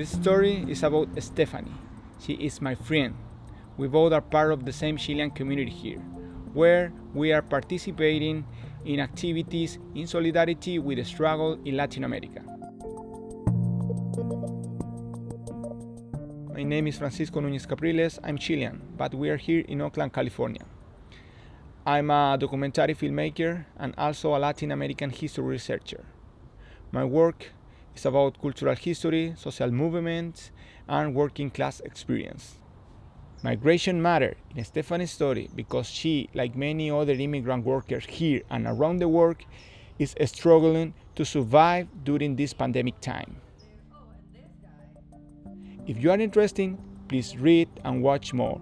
This story is about Stephanie. She is my friend. We both are part of the same Chilean community here, where we are participating in activities in solidarity with the struggle in Latin America. My name is Francisco Núñez Capriles. I'm Chilean, but we are here in Oakland, California. I'm a documentary filmmaker and also a Latin American history researcher. My work is about cultural history, social movements, and working class experience. Migration mattered in Stephanie's story because she, like many other immigrant workers here and around the world, is struggling to survive during this pandemic time. If you are interested, please read and watch more.